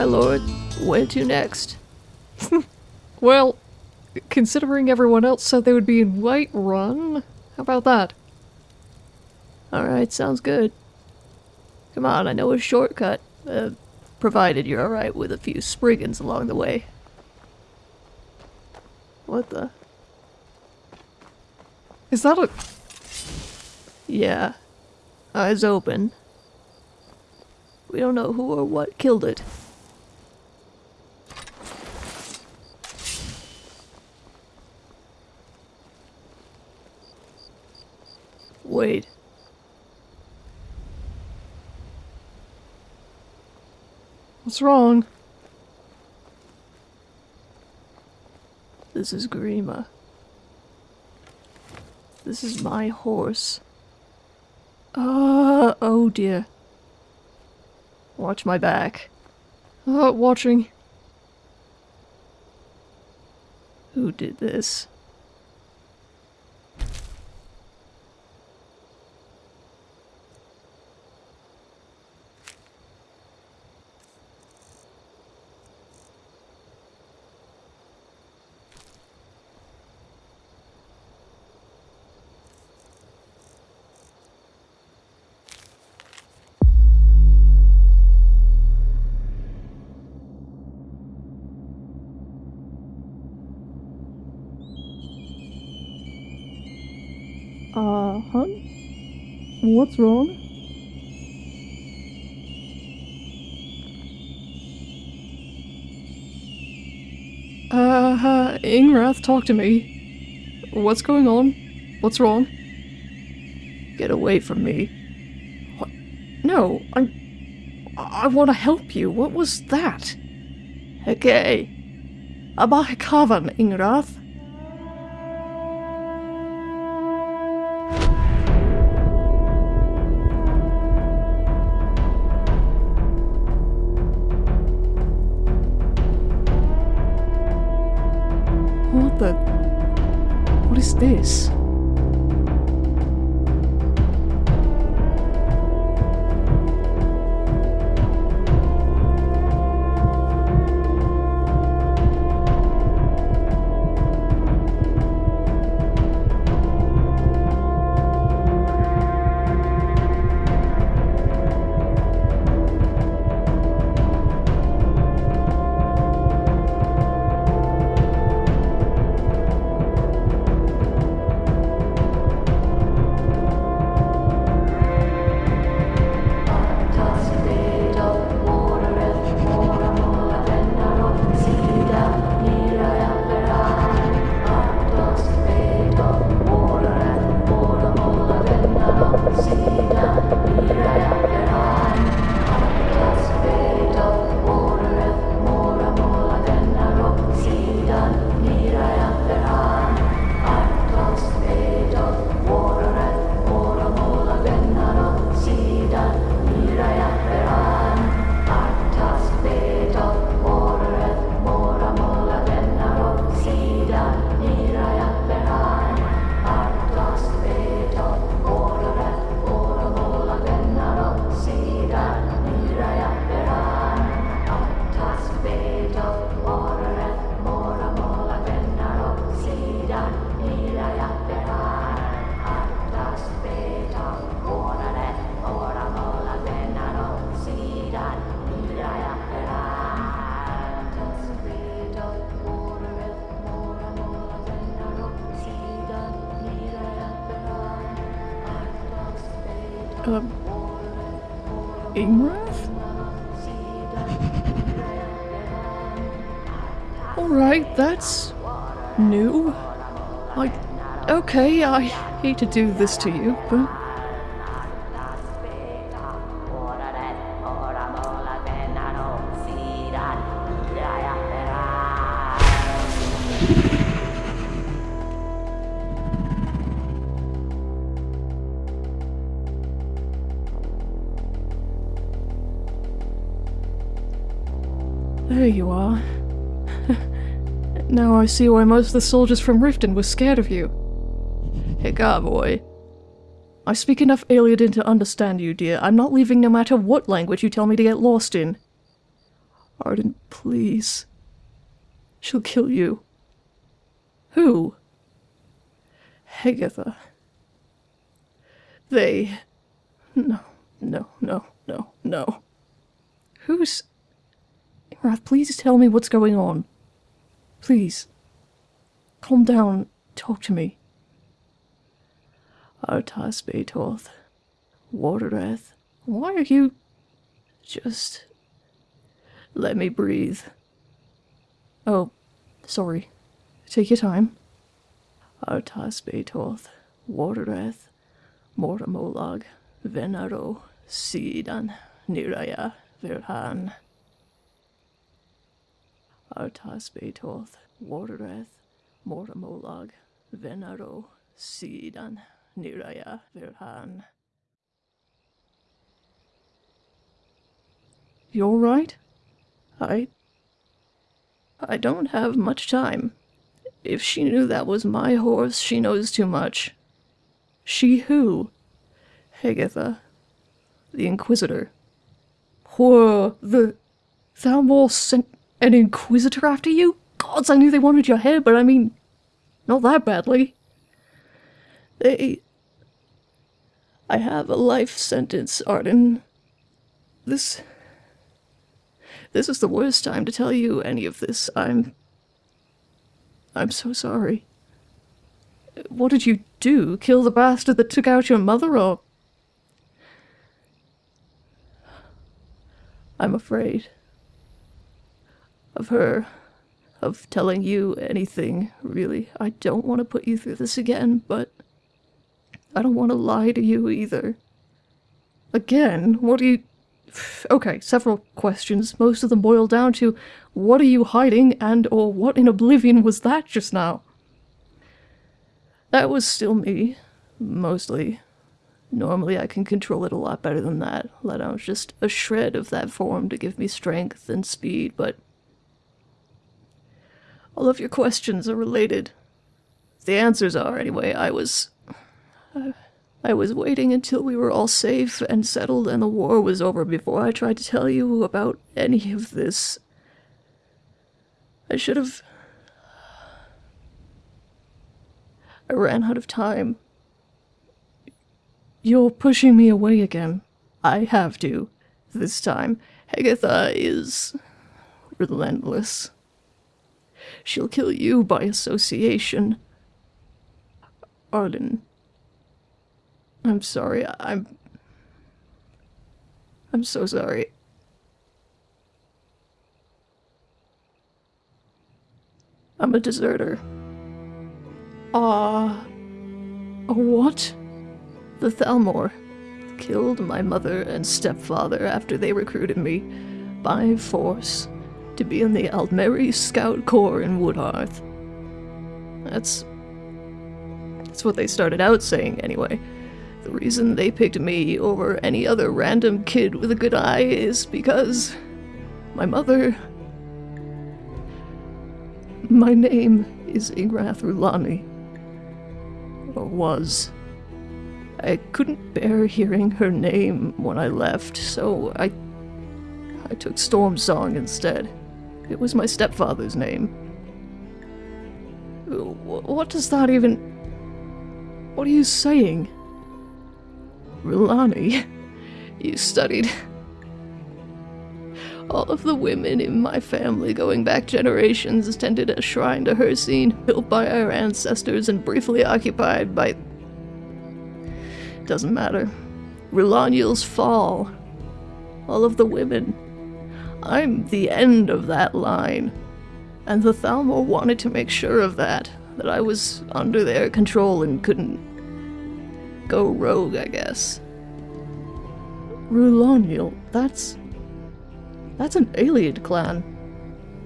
My lord. Where to next? Well, considering everyone else said they would be in Whiterun, how about that? Alright, sounds good. Come on, I know a shortcut. Uh, provided you're alright with a few spriggans along the way. What the? Is that a. Yeah. Eyes open. We don't know who or what killed it. Wait. What's wrong? This is Grima. This is my horse. Uh, oh dear. Watch my back. Uh, watching. Who did this? Uh, huh? What's wrong? Uh, uh, Ingrath, talk to me. What's going on? What's wrong? Get away from me. What? No, I'm. I want to help you. What was that? Okay. Abahikavan, Ingrath. This? Okay, I hate to do this to you, but. There you are. now I see why most of the soldiers from Riften were scared of you. Hey, God, boy. I speak enough Ayleidoon to understand you, dear. I'm not leaving no matter what language you tell me to get lost in. Arden, please. She'll kill you. Who? Hagatha. They. No, no, no, no, no. Who's. Ingrath, please tell me what's going on. Please. Calm down. Talk to me. Artas Beetoth. Watereth. Why are you. Just. Let me breathe. Oh, sorry. Take your time. Artas Beetoth. Watereth. Mortamolag. Venaro. Sidan. Niraya. Verhan. Artas Beetoth. Watereth. Mortamolag. Venaro. Sidan. Niraya. Verhan. You all right? I. I don't have much time. If she knew that was my horse, she knows too much. She who? Hagatha. The Inquisitor. Whoa, the. Thalmor sent an Inquisitor after you? Gods, I knew they wanted your head, but I mean. Not that badly. They. I have a life sentence, Arden. This. This is the worst time to tell you any of this. I'm. I'm so sorry. What did you do? Kill the bastard that took out your mother, or. I'm afraid. Of her. Of telling you anything, really. I don't want to put you through this again, but. I don't want to lie to you either. Again? What do you. Okay, several questions. Most of them boil down to what are you hiding and or what in oblivion was that just now? That was still me, mostly. Normally I can control it a lot better than that, let out just a shred of that form to give me strength and speed, but all of your questions are related. The answers are, anyway. I was. I was waiting until we were all safe and settled and the war was over before I tried to tell you about any of this. I should have. I ran out of time. You're pushing me away again. I have to. This time. Hagatha is. relentless. She'll kill you by association. Arden. I'm sorry. I'm. I'm so sorry. I'm a deserter. Ah. Uh, what? The Thalmor killed my mother and stepfather after they recruited me by force to be in the Aldmeri Scout Corps in Woodhearth. That's. That's what they started out saying, anyway. The reason they picked me over any other random kid with a good eye is because my mother. My name is Ingrath Rulani. Or was. I couldn't bear hearing her name when I left, so I. I took Stormsong instead. It was my stepfather's name. What does that even. What are you saying? Rulani, you studied. All of the women in my family going back generations attended a shrine to Hircine, built by our ancestors and briefly occupied by. Doesn't matter. Rulaniel's fall. All of the women. I'm the end of that line. And the Thalmor wanted to make sure of that, that I was under their control and couldn't go rogue, I guess. Ruloniel, that's... That's an Ayleid clan.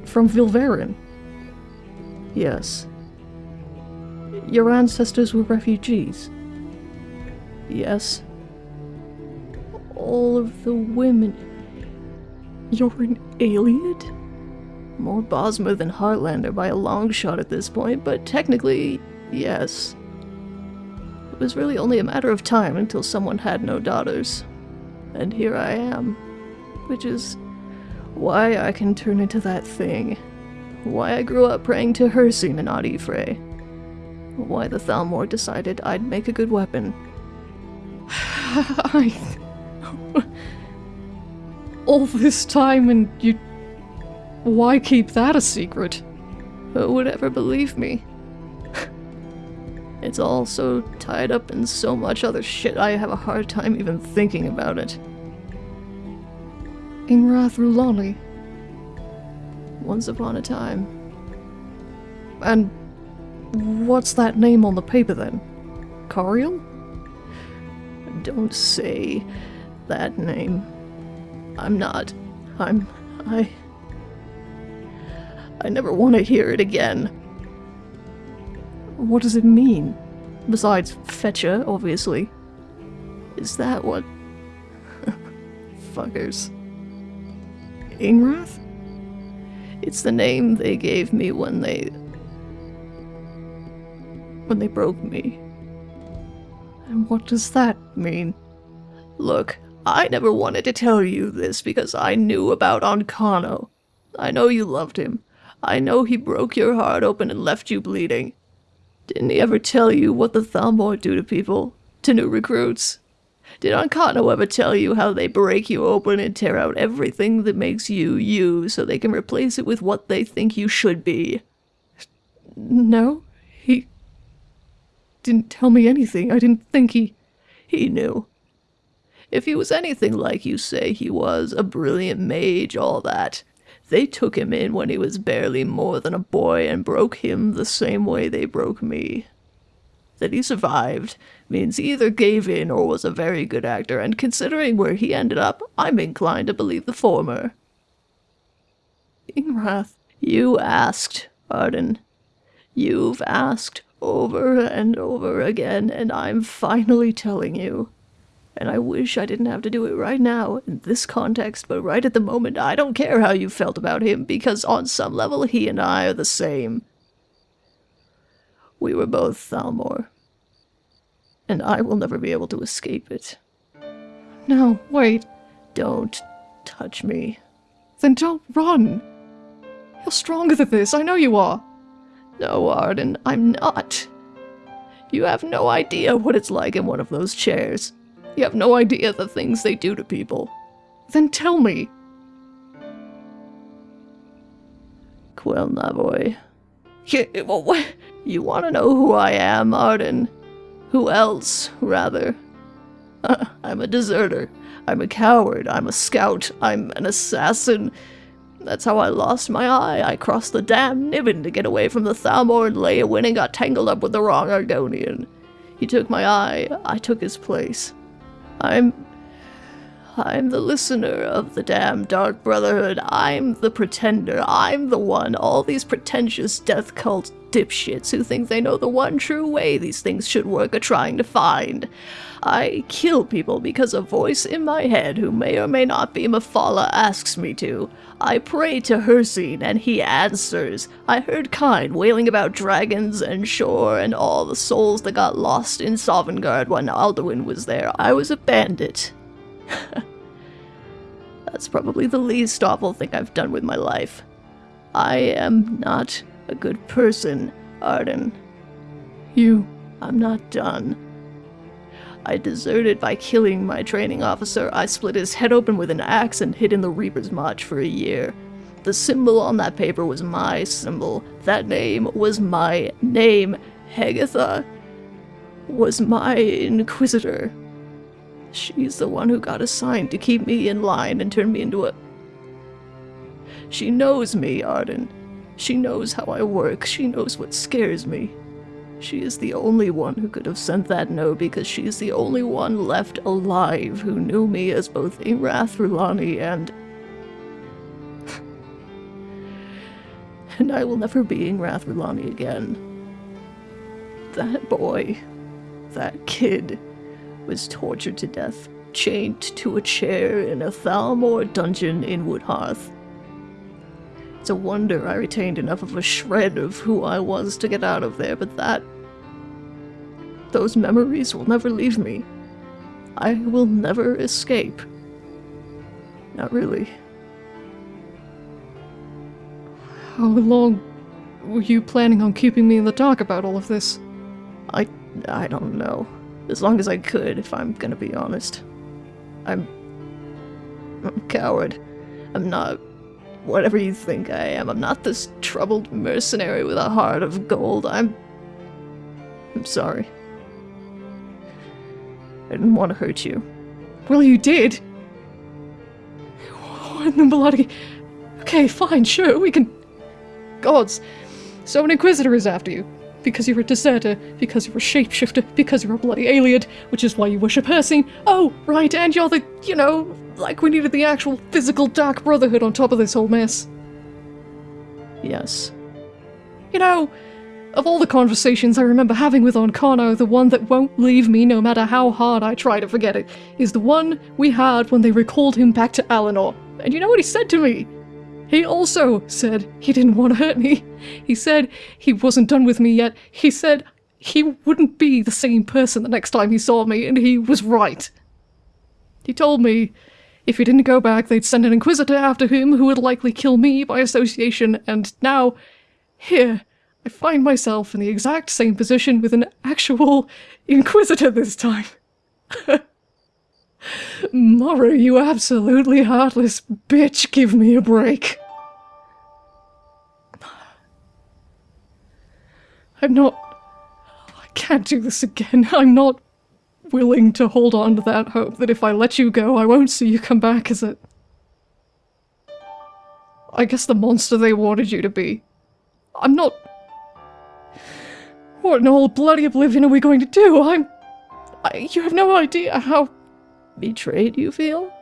From Vilverin. Yes. Your ancestors were refugees. Yes. All of the women... You're an Ayleid? More Bosmer than Heartlander by a long shot at this point, but technically, yes. It was really only a matter of time until someone had no daughters. And here I am. Which is Why I can turn into that thing. Why I grew up praying to Hircine and not Y'ffre. Why the Thalmor decided I'd make a good weapon. I... All this time and you... Why keep that a secret? Who would ever believe me? It's all so tied up in so much other shit I have a hard time even thinking about it. Ingrath Rulani. Once upon a time. And what's that name on the paper then? Cariel? Don't say that name. I'm not. I'm. I. I never want to hear it again. What does it mean? Besides Fetcher, obviously. Is that what. Fuckers. Ingrath? It's the name they gave me when they. when they broke me. And what does that mean? Look, I never wanted to tell you this because I knew about Ancano. I know you loved him. I know he broke your heart open and left you bleeding. Didn't he ever tell you what the Thalmor do to people? To new recruits? Did Ancano ever tell you how they break you open and tear out everything that makes you you so they can replace it with what they think you should be? No, he didn't tell me anything. I didn't think he. He knew. If he was anything like you say he was, a brilliant mage, all that, they took him in when he was barely more than a boy and broke him the same way they broke me. That he survived means he either gave in or was a very good actor, and considering where he ended up, I'm inclined to believe the former. Ingrath, you asked, Arden. You've asked over and over again, and I'm finally telling you. And I wish I didn't have to do it right now, in this context, but right at the moment, I don't care how you felt about him, because on some level, he and I are the same. We were both Thalmor. And I will never be able to escape it. No, wait. Don't touch me. Then don't run. You're stronger than this, I know you are. No, Arden, I'm not. You have no idea what it's like in one of those chairs. You have no idea the things they do to people. Then tell me. Quill Navoy. You want to know who I am, Arden? Who else, rather? I'm a deserter. I'm a coward. I'm a scout. I'm an assassin. That's how I lost my eye. I crossed the damn Niben to get away from the Thalmor and Leyawiin and got tangled up with the wrong Argonian. He took my eye. I took his place. I'm. I'm the listener of the damn Dark Brotherhood. I'm the pretender. I'm the one all these pretentious death cult dipshits who think they know the one true way these things should work are trying to find. I kill people because a voice in my head, who may or may not be Mephala, asks me to. I pray to Hircine, and he answers. I heard Kyne wailing about dragons and Shor and all the souls that got lost in Sovngarde when Alduin was there. I was a bandit. That's probably the least awful thing I've done with my life. I am not a good person, Arden. You, I'm not done. I deserted by killing my training officer. I split his head open with an axe and hid in the Reaper's March for a year. The symbol on that paper was my symbol. That name was my name. Hegatha was my inquisitor. She's the one who got assigned to keep me in line and turn me into a... She knows me, Arden. She knows how I work. She knows what scares me. She is the only one who could have sent that note because she is the only one left alive who knew me as both Ingrath Rulani and... and I will never be Ingrath Rulani again. That boy, that kid, was tortured to death, chained to a chair in a Thalmor dungeon in Woodhearth. It's a wonder I retained enough of a shred of who I was to get out of there, but that... Those memories will never leave me. I will never escape. Not really. How long were you planning on keeping me in the dark about all of this? I I don't know. As long as I could, if I'm gonna be honest. I'm I'm a coward. I'm not whatever you think I am. I'm not this troubled mercenary with a heart of gold. I'm I'm sorry. I didn't want to hurt you. Well, you did. What in the bloody... Okay, fine, sure, we can... Gods. So an Inquisitor is after you. Because you're a deserter, because you're a shapeshifter, because you're a bloody alien, which is why you worship Hircine. Oh, right, and you're the, you know, like we needed the actual physical Dark Brotherhood on top of this whole mess. Yes. You know, of all the conversations I remember having with Ancano, the one that won't leave me no matter how hard I try to forget it, is the one we had when they recalled him back to Alinor. And you know what he said to me? He also said he didn't want to hurt me. He said he wasn't done with me yet. He said he wouldn't be the same person the next time he saw me, and he was right. He told me if he didn't go back, they'd send an Inquisitor after him who would likely kill me by association, and now, here, I find myself in the exact same position with an actual Inquisitor this time. Morrow, you absolutely heartless bitch, give me a break. I'm not. I can't do this again. I'm not willing to hold on to that hope that if I let you go, I won't see you come back is it? I guess the monster they wanted you to be. I'm not. What in all bloody oblivion are we going to do? I'm. I, you have no idea how Betrayed, you feel?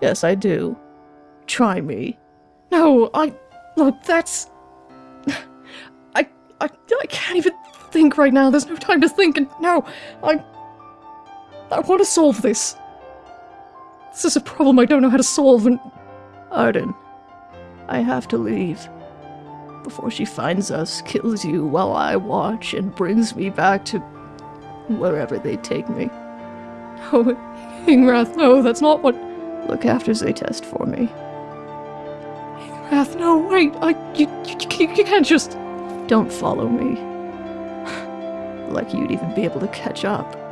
Yes, I do. Try me. No, I. Look, that's. I, I. I can't even think right now. There's no time to think, and no, I. I want to solve this. This is a problem I don't know how to solve, and. Arden, I have to leave. Before she finds us, kills you while I watch, and brings me back to wherever they take me. Oh, Ingrath, no, that's not what. Look after Zaytest for me. Ingrath, no, wait, I. You, you, you can't just. Don't follow me. like you'd even be able to catch up.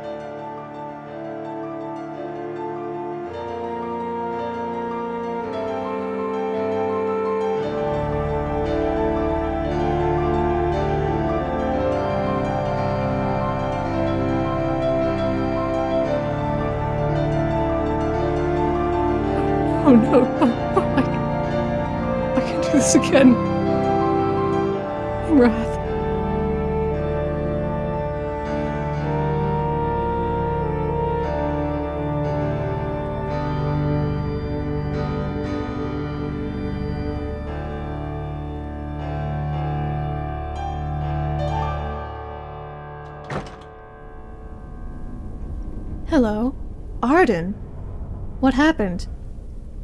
Happened?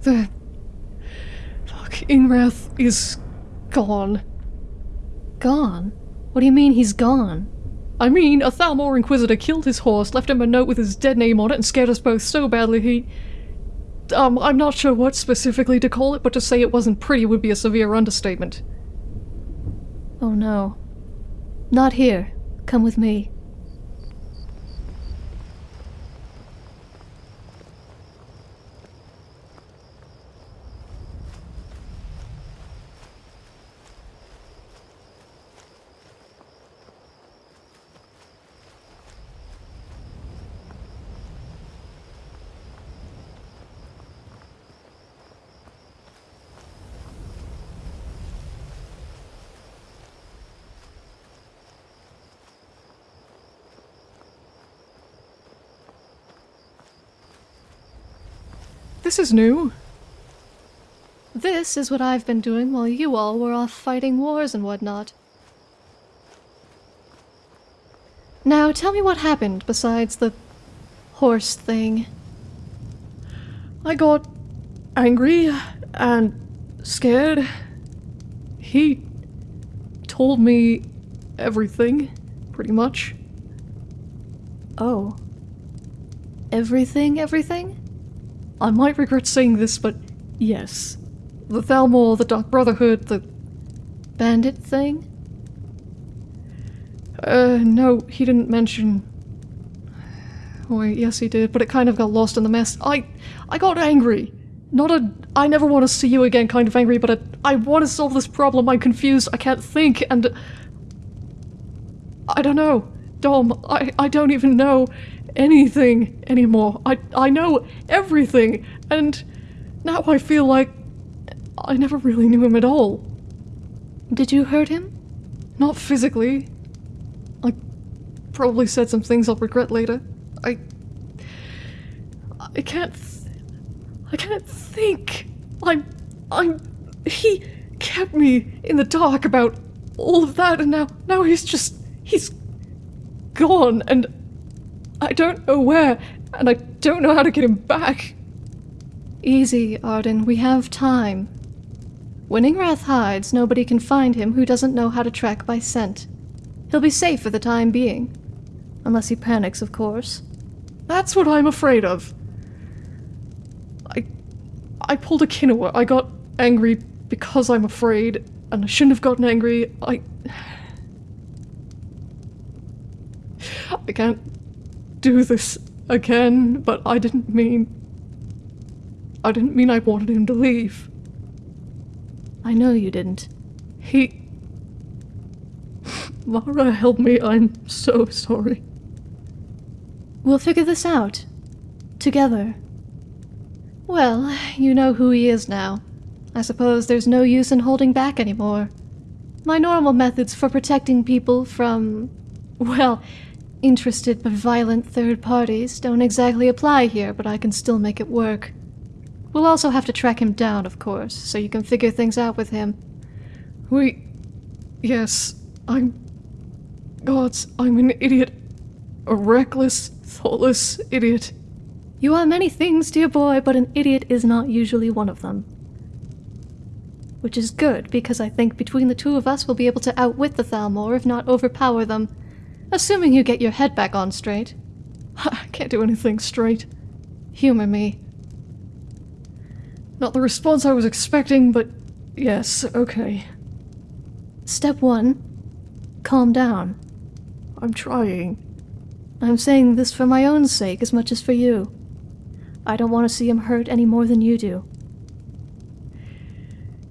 The. Fuck, Ingrath is gone. Gone? What do you mean he's gone? I mean, a Thalmor Inquisitor killed his horse, left him a note with his dead name on it, and scared us both so badly he. Um, I'm not sure what specifically to call it, but to say it wasn't pretty would be a severe understatement. Oh no. Not here. Come with me. This is new. This is what I've been doing while you all were off fighting wars and whatnot. Now tell me what happened besides the horse thing. I got angry and scared. He told me everything, pretty much. Oh. Everything, everything? I might regret saying this, but yes. The Thalmor, the Dark Brotherhood, the bandit thing? Uh, no, he didn't mention. Wait, yes, he did, but it kind of got lost in the mess. I, I got angry. Not a, I never want to see you again kind of angry, but a, I want to solve this problem. I'm confused. I can't think, and I don't know, Dom. I, I don't even know anything anymore. I, I know everything, and now I feel like I never really knew him at all. Did you hurt him? Not physically. I probably said some things I'll regret later. I. I can't. Th- I can't think. I'm. I'm. He kept me in the dark about all of that, and now. Now he's just. He's gone, and I don't know where, and I don't know how to get him back. Easy, Arden. We have time. When Ingrath hides, nobody can find him who doesn't know how to track by scent. He'll be safe for the time being. Unless he panics, of course. That's what I'm afraid of. I. I pulled a Kinoa. I got angry because I'm afraid, and I shouldn't have gotten angry. I. I can't do this again, but I didn't mean. I didn't mean I wanted him to leave. I know you didn't. He. Mara, help me. I'm so sorry. We'll figure this out. Together. Well, you know who he is now. I suppose there's no use in holding back anymore. My normal methods for protecting people from. well, interested but violent third parties don't exactly apply here, but I can still make it work. We'll also have to track him down, of course, so you can figure things out with him. We. Yes, I'm. Gods, I'm an idiot. A reckless, thoughtless idiot. You are many things, dear boy, but an idiot is not usually one of them. Which is good, because I think between the two of us we'll be able to outwit the Thalmor, if not overpower them. Assuming you get your head back on straight. I can't do anything straight. Humor me. Not the response I was expecting, but yes, okay. Step one calm down. I'm trying. I'm saying this for my own sake as much as for you. I don't want to see him hurt any more than you do.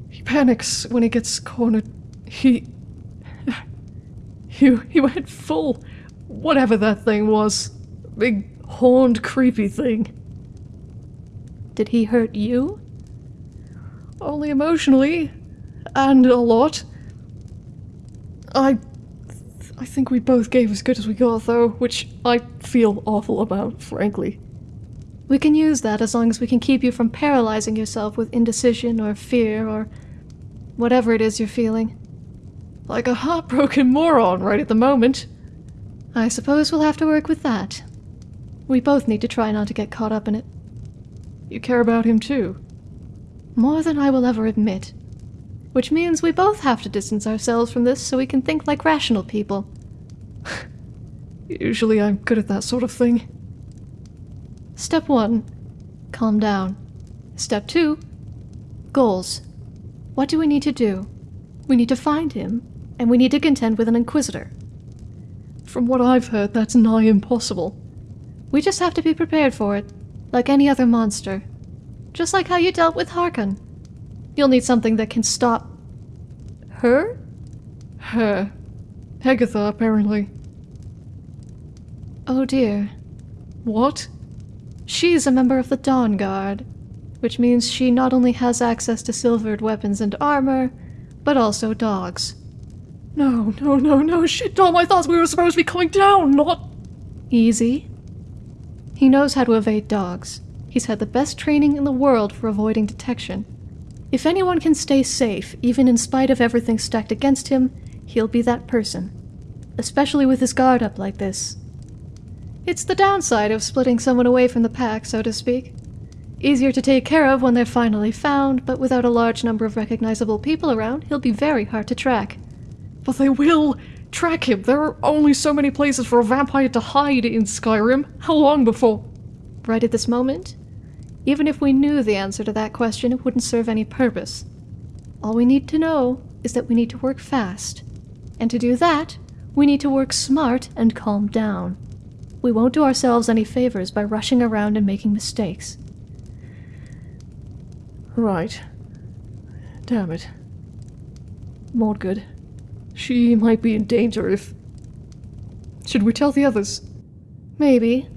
He panics when he gets cornered. He. He, he went full. Whatever that thing was. Big, horned, creepy thing. Did he hurt you? Only emotionally. And a lot. I. I think we both gave as good as we got, though, which I feel awful about, frankly. We can use that as long as we can keep you from paralyzing yourself with indecision or fear or whatever it is you're feeling. Like a heartbroken moron right at the moment. I suppose we'll have to work with that. We both need to try not to get caught up in it. You care about him too. More than I will ever admit. Which means we both have to distance ourselves from this so we can think like rational people. Usually I'm good at that sort of thing. Step one calm down. Step two goals. What do we need to do? We need to find him, and we need to contend with an Inquisitor. From what I've heard, that's nigh impossible. We just have to be prepared for it, like any other monster. Just like how you dealt with Harkon. You'll need something that can stop. her? Her. Hegatha, apparently. Oh dear. What? She's a member of the Dawn Guard, which means she not only has access to silvered weapons and armor, but also dogs. No, no, no, no, shit, Dom, I thought we were supposed to be coming down, not. Easy. He knows how to evade dogs. He's had the best training in the world for avoiding detection. If anyone can stay safe, even in spite of everything stacked against him, he'll be that person. Especially with his guard up like this. It's the downside of splitting someone away from the pack, so to speak. Easier to take care of when they're finally found, but without a large number of recognizable people around, he'll be very hard to track. But they will track him. There are only so many places for a vampire to hide in Skyrim. How long before? Right at this moment? Even if we knew the answer to that question, it wouldn't serve any purpose. All we need to know is that we need to work fast. And to do that, we need to work smart and calm down. We won't do ourselves any favors by rushing around and making mistakes. Right. Damn it. Mordgood. She might be in danger if. Should we tell the others? Maybe.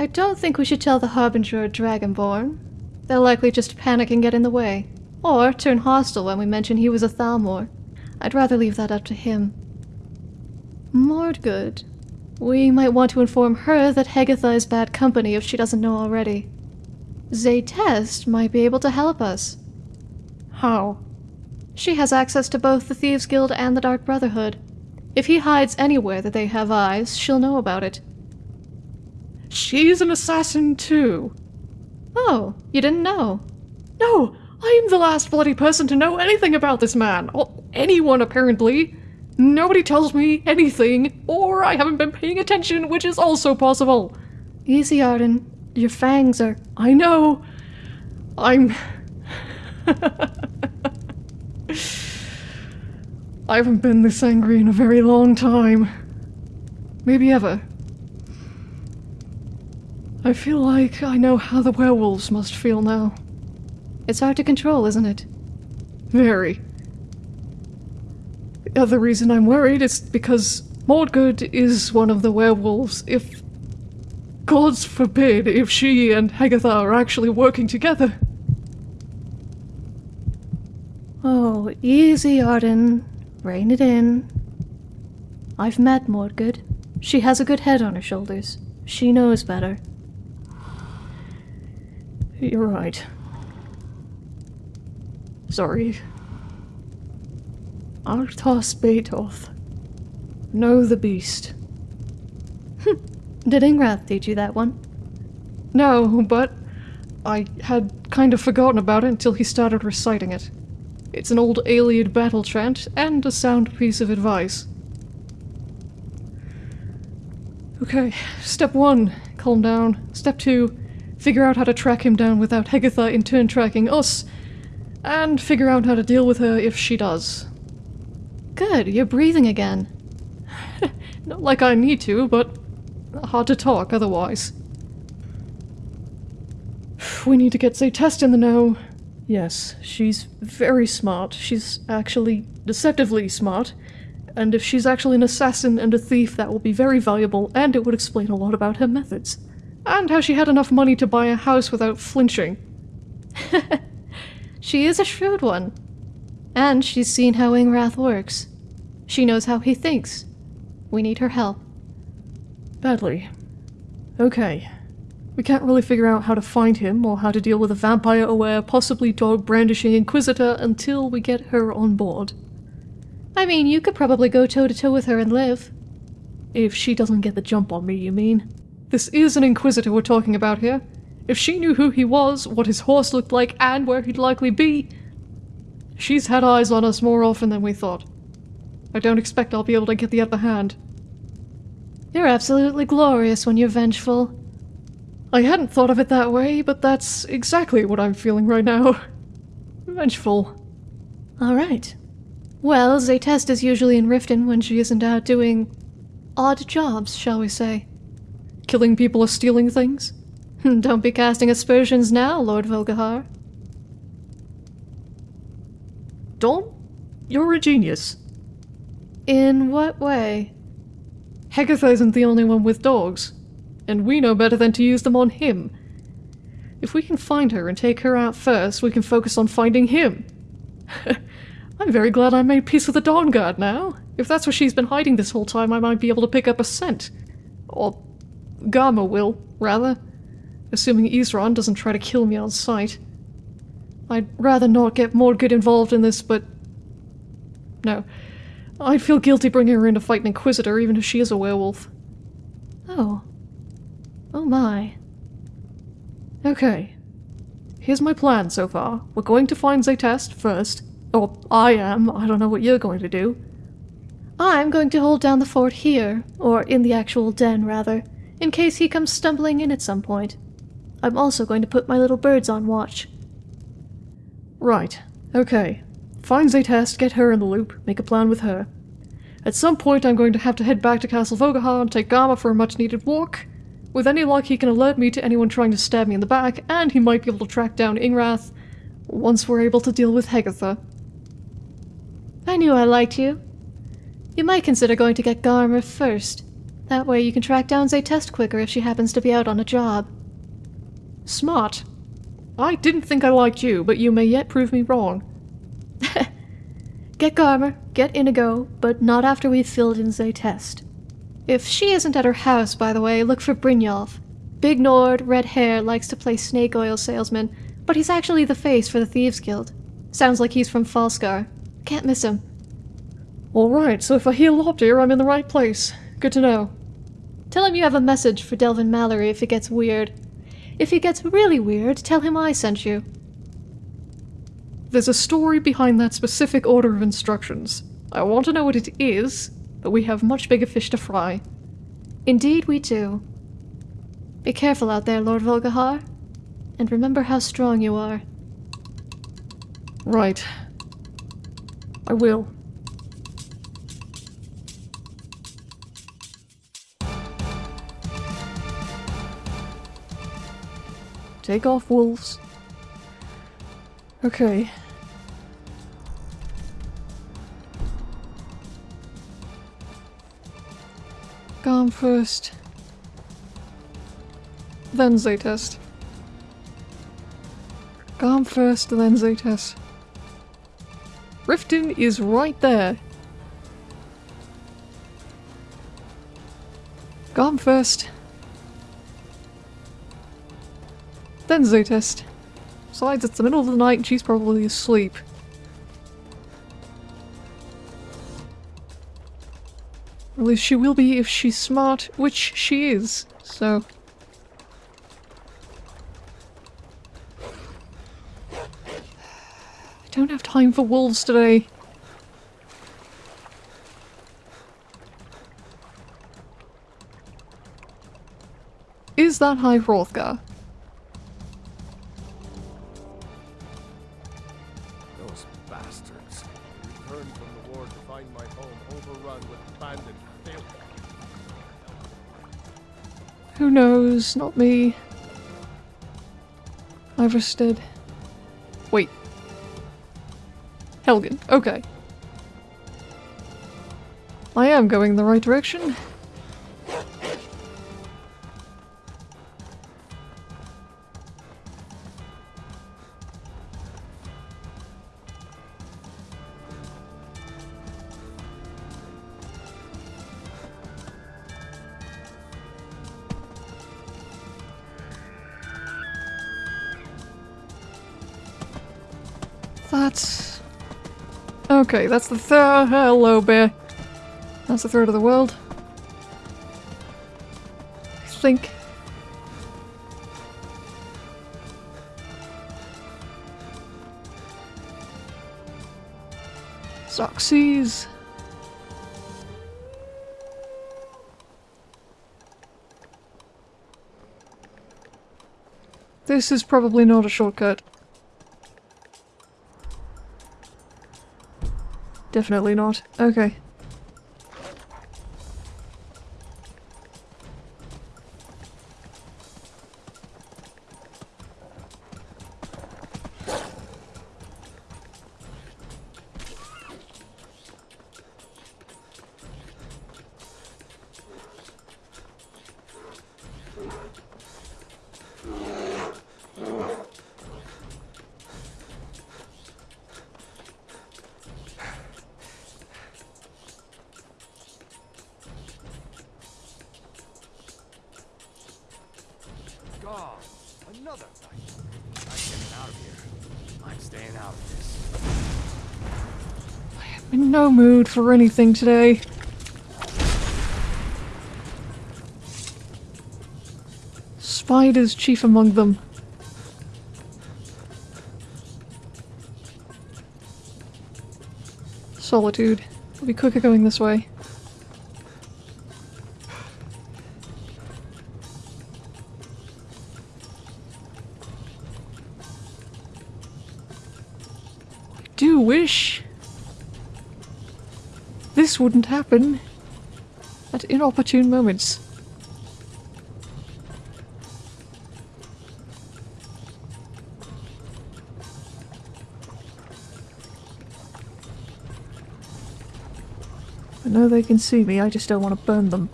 I don't think we should tell the Harbinger or Dragonborn. They'll likely just panic and get in the way. Or turn hostile when we mention he was a Thalmor. I'd rather leave that up to him. Mordgood. We might want to inform her that Hegatha is bad company if she doesn't know already. Zaytest might be able to help us. How? She has access to both the Thieves Guild and the Dark Brotherhood. If he hides anywhere that they have eyes, she'll know about it. She's an assassin too. Oh, you didn't know? No, I'm the last bloody person to know anything about this man. Or anyone, apparently. Nobody tells me anything, or I haven't been paying attention, which is also possible. Easy, Arden. Your fangs are. I know. I'm. I haven't been this angry in a very long time. Maybe ever. I feel like I know how the werewolves must feel now. It's hard to control, isn't it? Very. The other reason I'm worried is because Mordgood is one of the werewolves. If. Gods forbid if she and Hagatha are actually working together. Oh, easy, Arden. Rein it in. I've met Mordgood. She has a good head on her shoulders. She knows better. You're right. Sorry. Arthas Beetoth. Know the beast. Did Ingrath teach you that one? No, but I had kind of forgotten about it until he started reciting it. It's an old Ayleid battle chant and a sound piece of advice. Okay, step one, calm down. Step two, figure out how to track him down without Hegatha in turn tracking us, and figure out how to deal with her if she does. Good, you're breathing again. Not like I need to, but hard to talk otherwise. We need to get Zaytest in the know. Yes, she's very smart. She's actually deceptively smart. And if she's actually an assassin and a thief, that will be very valuable, and it would explain a lot about her methods. And how she had enough money to buy a house without flinching. She is a shrewd one. And she's seen how Ingrath works. She knows how he thinks. We need her help. Badly. Okay. We can't really figure out how to find him or how to deal with a vampire aware, possibly dog brandishing Inquisitor until we get her on board. I mean, you could probably go toe to toe with her and live. If she doesn't get the jump on me, you mean? This is an Inquisitor we're talking about here. If she knew who he was, what his horse looked like, and where he'd likely be, she's had eyes on us more often than we thought. I don't expect I'll be able to get the upper hand. You're absolutely glorious when you're vengeful. I hadn't thought of it that way, but that's exactly what I'm feeling right now. Vengeful. Alright. Well, Zaytest is usually in Riften when she isn't out doing odd jobs, shall we say. Killing people or stealing things? Don't be casting aspersions now, Lord Volgahar. Don't? You're a genius. In what way? Hegatha isn't the only one with dogs, and we know better than to use them on him. If we can find her and take her out first, we can focus on finding him. I'm very glad I made peace with the Dawn Guard now. If that's where she's been hiding this whole time, I might be able to pick up a scent. Or Garma will, rather. Assuming Isran doesn't try to kill me on sight. I'd rather not get Mordgood involved in this, but... No. I'd feel guilty bringing her in to fight an Inquisitor, even if she is a werewolf. Oh. Oh my. Okay. Here's my plan so far. We're going to find Zaytest first. Or I am. I don't know what you're going to do. I'm going to hold down the fort here, or in the actual den, rather, in case he comes stumbling in at some point. I'm also going to put my little birds on watch. Right. Okay. Find Zaytest, get her in the loop, make a plan with her. At some point I'm going to have to head back to Castle Volkihar and take Garma for a much needed walk. With any luck he can alert me to anyone trying to stab me in the back, and he might be able to track down Ingrath once we're able to deal with Hegatha. I knew I liked you. You might consider going to get Garmer first. That way you can track down Zaytest quicker if she happens to be out on a job. Smart. I didn't think I liked you, but you may yet prove me wrong. Get Garmer, get Inigo, but not after we've filled in Zaytest. If she isn't at her house, by the way, look for Brynjolf. Big Nord, red hair, likes to play snake oil salesman, but he's actually the face for the Thieves Guild. Sounds like he's from Falskaar. Can't miss him. Alright, so if I hear Lopdeer, I'm in the right place. Good to know. Tell him you have a message for Delvin Mallory if it gets weird. If it gets really weird, tell him I sent you. There's a story behind that specific order of instructions. I want to know what it is, but we have much bigger fish to fry. Indeed we do. Be careful out there, Lord Volkihar. And remember how strong you are. Right. I will. Take off wolves. Okay. Garm first. Then Zaytest. Garm first, then Zaytest. Riften is right there. Garm first. Then Zaytest. Besides, it's the middle of the night and she's probably asleep. At least she will be if she's smart, which she is, so... I don't have time for wolves today. Is that High Hrothgar? Knows? Not me. Iverstead. Wait. Helgen. Okay. I am going in the right direction. Okay, that's the third... Hello, bear. That's the third of the world. I think. Zoxes. This is probably not a shortcut. Definitely not. Okay. For anything today. Spiders chief among them. Solitude. It'll be quicker going this way. Wouldn't happen at inopportune moments. I know they can see me, I just don't want to burn them.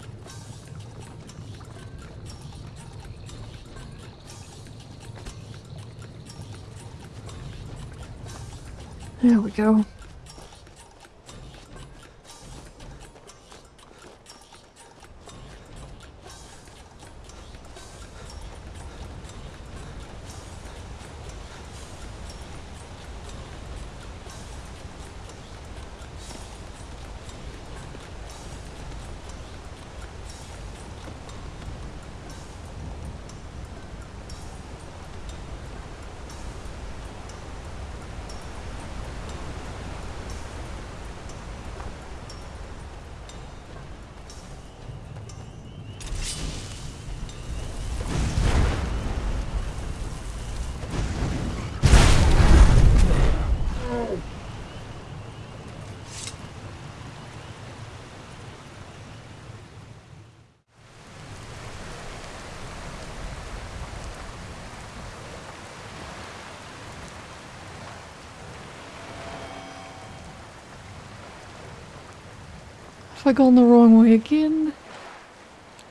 There we go. Have I gone the wrong way again?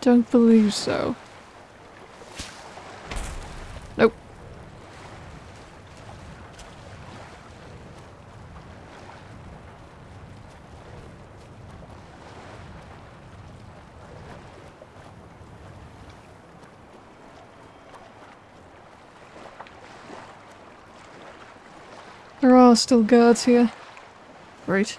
Don't believe so. Nope. There are still guards here. Right.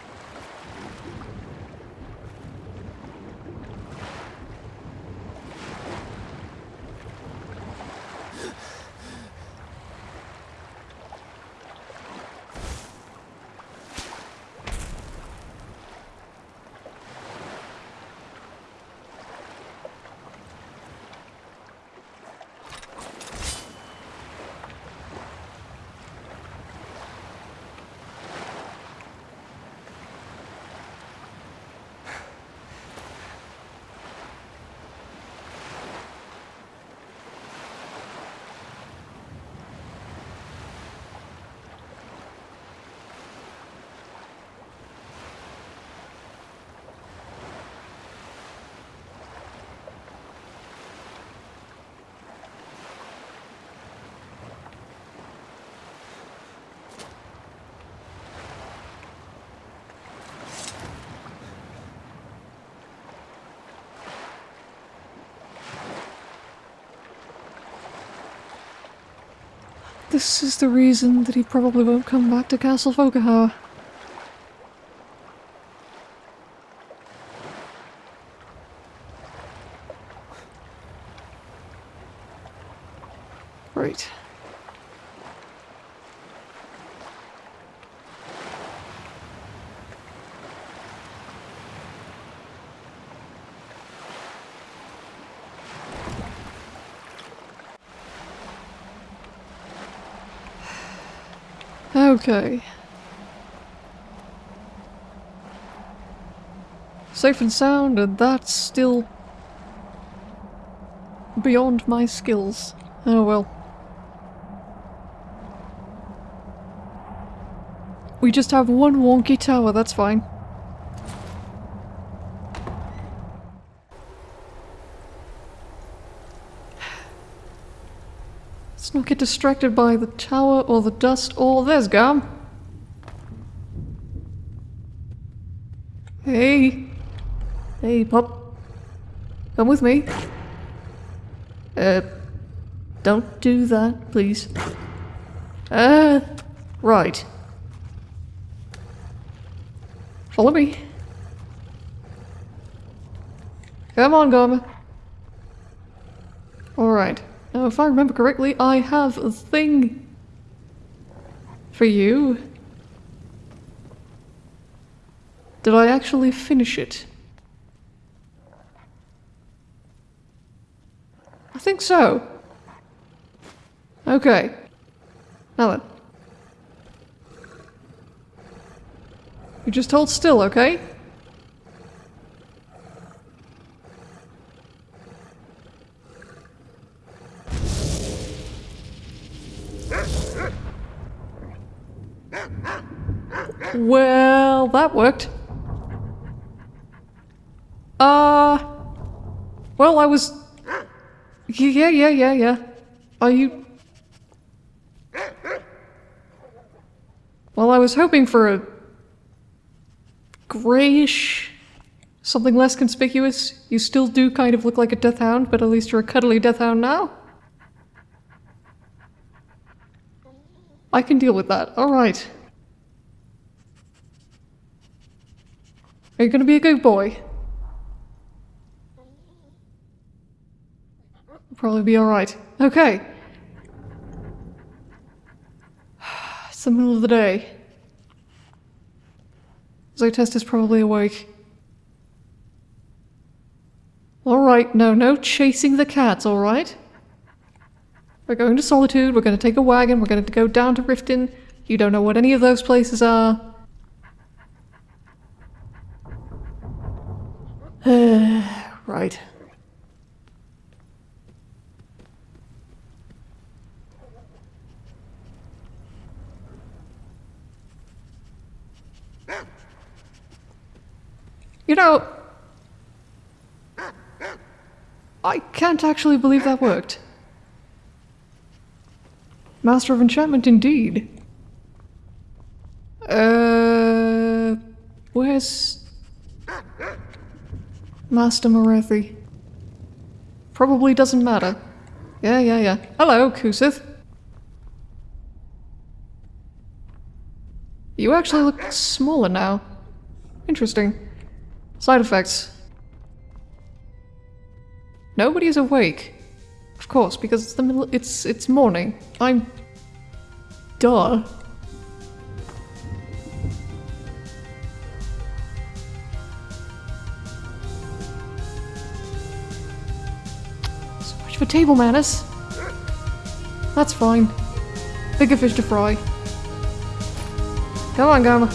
This is the reason that he probably won't come back to Castle Volkihar. Right. Okay. Safe and sound, and that's still beyond my skills. Oh well. We just have one wonky tower, that's fine. Get distracted by the tower or the dust or there's Gum. Hey. Hey, Pop. Come with me. Uh, don't do that, please. Uh, right. Follow me. Come on, Gum. Alright. Now, if I remember correctly, I have a thing for you. Did I actually finish it? I think so. Okay. Now then. You just hold still, okay? Well, that worked. Uh. Well, I was. Yeah, yeah, yeah, yeah. Are you. Well, I was hoping for a. grayish. something less conspicuous. You still do kind of look like a death hound, but at least you're a cuddly death hound now. I can deal with that. Alright. Are you gonna be a good boy? Probably be alright. Okay. It's the middle of the day. Zotest is probably awake. Alright, no, no chasing the cats, alright? We're going to Solitude, we're going to take a wagon, we're going to go down to Riften. You don't know what any of those places are. right. You know, I can't actually believe that worked. Master of Enchantment indeed. Uh, where's Master Morathi? Probably doesn't matter. Yeah, yeah, yeah. Hello, Kusith. You actually look smaller now. Interesting. Side effects. Nobody is awake. Course, because it's the middle- it's- it's morning. I'm... Duh. So much for table manners. That's fine. Bigger fish to fry. Come on, Gamma.